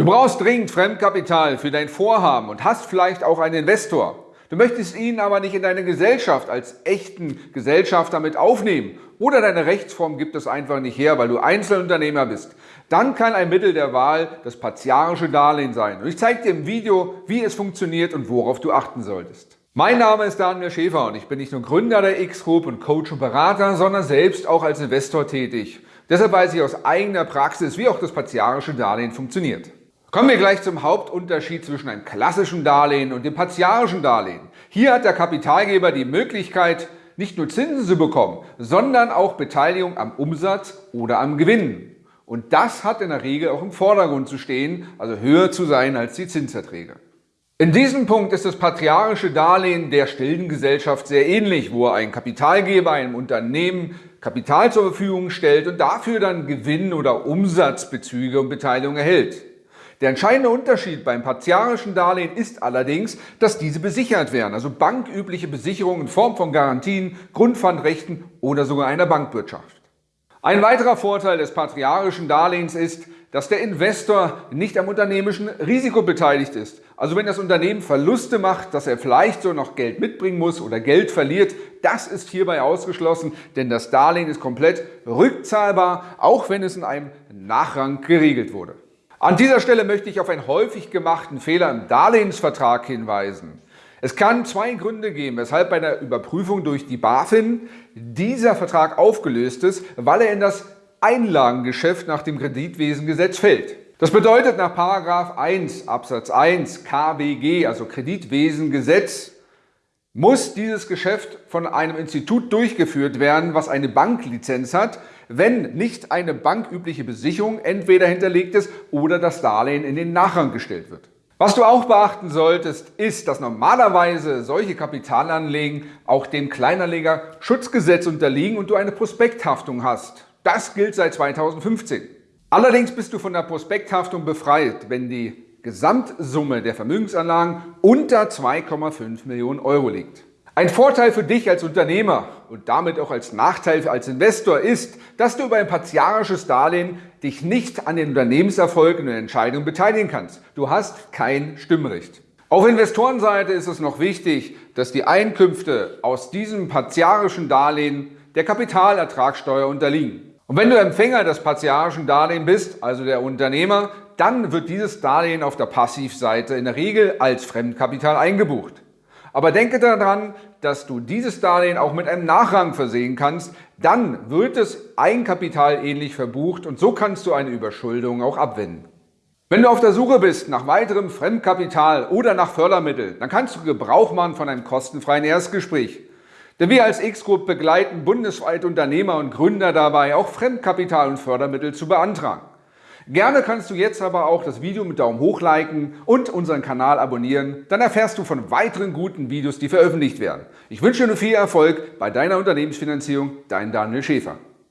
Du brauchst dringend Fremdkapital für dein Vorhaben und hast vielleicht auch einen Investor. Du möchtest ihn aber nicht in deine Gesellschaft als echten Gesellschafter mit aufnehmen oder deine Rechtsform gibt es einfach nicht her, weil du Einzelunternehmer bist. Dann kann ein Mittel der Wahl das partiarische Darlehen sein. Und ich zeige dir im Video, wie es funktioniert und worauf du achten solltest. Mein Name ist Daniel Schäfer und ich bin nicht nur Gründer der X-Group und Coach und Berater, sondern selbst auch als Investor tätig. Deshalb weiß ich aus eigener Praxis, wie auch das partiarische Darlehen funktioniert. Kommen wir gleich zum Hauptunterschied zwischen einem klassischen Darlehen und dem partiarischen Darlehen. Hier hat der Kapitalgeber die Möglichkeit, nicht nur Zinsen zu bekommen, sondern auch Beteiligung am Umsatz oder am Gewinn. Und das hat in der Regel auch im Vordergrund zu stehen, also höher zu sein als die Zinserträge. In diesem Punkt ist das patriarische Darlehen der stillen Gesellschaft sehr ähnlich, wo ein Kapitalgeber einem Unternehmen Kapital zur Verfügung stellt und dafür dann Gewinn oder Umsatzbezüge und Beteiligung erhält. Der entscheidende Unterschied beim partiarischen Darlehen ist allerdings, dass diese besichert werden, also bankübliche Besicherungen in Form von Garantien, Grundpfandrechten oder sogar einer Bankwirtschaft. Ein weiterer Vorteil des patriarischen Darlehens ist, dass der Investor nicht am unternehmischen Risiko beteiligt ist. Also wenn das Unternehmen Verluste macht, dass er vielleicht so noch Geld mitbringen muss oder Geld verliert, das ist hierbei ausgeschlossen, denn das Darlehen ist komplett rückzahlbar, auch wenn es in einem Nachrang geregelt wurde. An dieser Stelle möchte ich auf einen häufig gemachten Fehler im Darlehensvertrag hinweisen. Es kann zwei Gründe geben, weshalb bei der Überprüfung durch die BaFin dieser Vertrag aufgelöst ist, weil er in das Einlagengeschäft nach dem Kreditwesengesetz fällt. Das bedeutet nach 1 Absatz 1 KWG, also Kreditwesengesetz, muss dieses Geschäft von einem Institut durchgeführt werden, was eine Banklizenz hat, wenn nicht eine bankübliche Besicherung entweder hinterlegt ist oder das Darlehen in den Nachrang gestellt wird. Was du auch beachten solltest, ist, dass normalerweise solche Kapitalanlegen auch dem Kleinanleger-Schutzgesetz unterliegen und du eine Prospekthaftung hast. Das gilt seit 2015. Allerdings bist du von der Prospekthaftung befreit, wenn die Gesamtsumme der Vermögensanlagen unter 2,5 Millionen Euro liegt. Ein Vorteil für dich als Unternehmer und damit auch als Nachteil als Investor ist, dass du über ein partiarisches Darlehen dich nicht an den Unternehmenserfolgen und Entscheidungen beteiligen kannst. Du hast kein Stimmrecht. Auf Investorenseite ist es noch wichtig, dass die Einkünfte aus diesem partiarischen Darlehen der Kapitalertragssteuer unterliegen. Und wenn du Empfänger des partiarischen Darlehens bist, also der Unternehmer, dann wird dieses Darlehen auf der Passivseite in der Regel als Fremdkapital eingebucht. Aber denke daran, dass du dieses Darlehen auch mit einem Nachrang versehen kannst, dann wird es Eigenkapital ähnlich verbucht und so kannst du eine Überschuldung auch abwenden. Wenn du auf der Suche bist nach weiterem Fremdkapital oder nach Fördermitteln, dann kannst du Gebrauch machen von einem kostenfreien Erstgespräch. Denn wir als X-Group begleiten bundesweit Unternehmer und Gründer dabei, auch Fremdkapital und Fördermittel zu beantragen. Gerne kannst du jetzt aber auch das Video mit Daumen hoch liken und unseren Kanal abonnieren. Dann erfährst du von weiteren guten Videos, die veröffentlicht werden. Ich wünsche dir viel Erfolg bei deiner Unternehmensfinanzierung. Dein Daniel Schäfer.